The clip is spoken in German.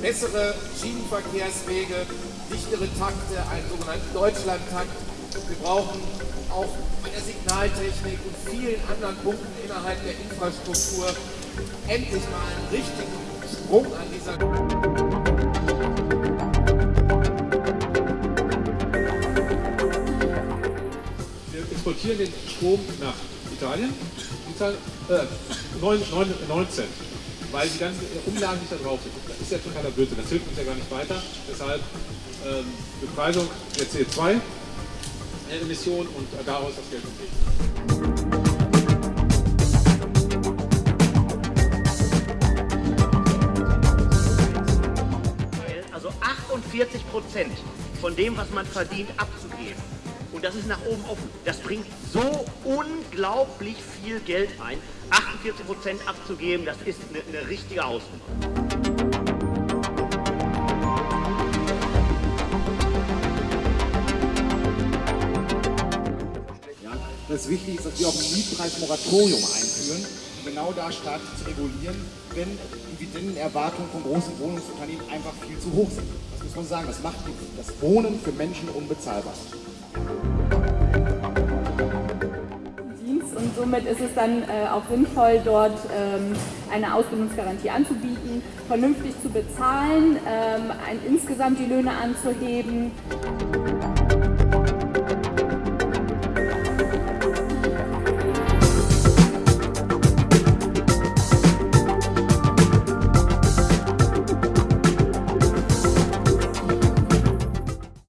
bessere Schienenverkehrswege, dichtere Takte, einen sogenannten Deutschlandtakt. Wir brauchen auch bei der Signaltechnik und vielen anderen Punkten innerhalb der Infrastruktur. Endlich mal einen richtigen Sprung an dieser exportieren den Strom nach Italien, Italien äh, 9, 9, 19, weil die ganzen Umlagen nicht da drauf sind. Das ist ja totaler Blödsinn, das hilft uns ja gar nicht weiter. Deshalb ähm, Bepreisung der CO2-Emissionen und daraus das Geld entgegen. also 48 Prozent von dem, was man verdient, abzugeben. Und das ist nach oben offen. Das bringt so unglaublich viel Geld ein. 48 Prozent abzugeben, das ist eine, eine richtige Hausnummer. Das wichtig ist, dass wir auch ein Mietpreismoratorium einführen, um genau da staatlich zu regulieren, wenn Dividendenerwartungen von großen Wohnungsunternehmen einfach viel zu hoch sind. Das muss man sagen, das macht das Wohnen für Menschen unbezahlbar. Und somit ist es dann äh, auch sinnvoll, dort ähm, eine Ausbildungsgarantie anzubieten, vernünftig zu bezahlen, ähm, ein, insgesamt die Löhne anzuheben.